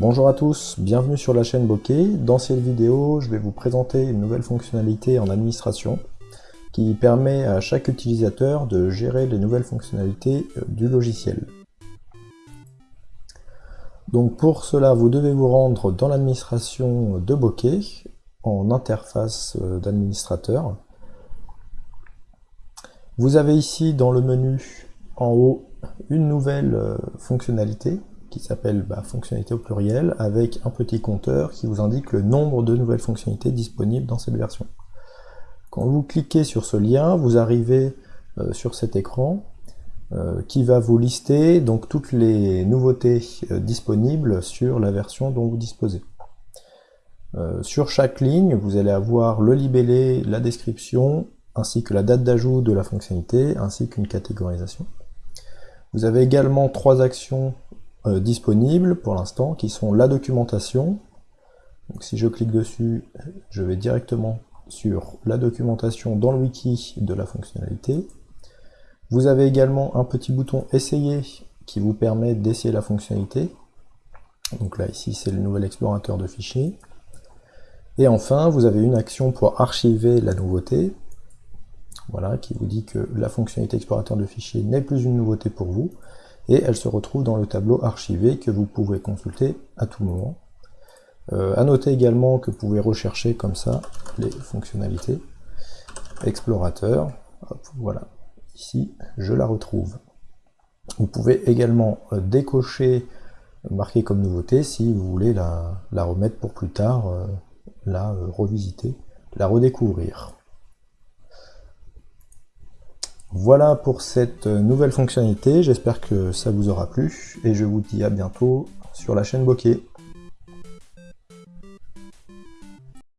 Bonjour à tous, bienvenue sur la chaîne Bokeh. Dans cette vidéo, je vais vous présenter une nouvelle fonctionnalité en administration qui permet à chaque utilisateur de gérer les nouvelles fonctionnalités euh, du logiciel. Donc pour cela, vous devez vous rendre dans l'administration de Bokeh en interface euh, d'administrateur. Vous avez ici dans le menu en haut une nouvelle euh, fonctionnalité qui s'appelle bah, fonctionnalité au pluriel avec un petit compteur qui vous indique le nombre de nouvelles fonctionnalités disponibles dans cette version. Quand vous cliquez sur ce lien, vous arrivez euh, sur cet écran euh, qui va vous lister donc toutes les nouveautés disponibles sur la version dont vous disposez. sur chaque ligne, vous allez avoir le libellé, la description, ainsi que la date d'ajout de la fonctionnalité, ainsi qu'une catégorisation. Vous avez également trois actions euh, disponibles pour l'instant, qui sont la documentation. Si je clique dessus, je vais directement sur la documentation dans le wiki de la fonctionnalité. Vous avez également un petit bouton essayer qui vous permet d'essayer la fonctionnalité. Donc là ici c'est le nouvel explorateur de fichiers. Et enfin vous avez une action pour archiver la nouveauté voilà, qui vous dit que la fonctionnalité explorateur de fichiers n'est plus une nouveauté pour vous, et elle se retrouve dans le tableau archivé que vous pouvez consulter à tout moment. Euh, à noter également que vous pouvez rechercher comme ça les fonctionnalités. Explorateur, voilà, ici je la retrouve. Vous pouvez également euh, décocher, marquer comme nouveauté si vous voulez la, remettre pour plus tard, euh, la revisiter, la redécouvrir. Voilà pour cette nouvelle fonctionnalité, j'espère que ça vous aura plu, et je vous dis à bientôt sur la chaîne Bokeh.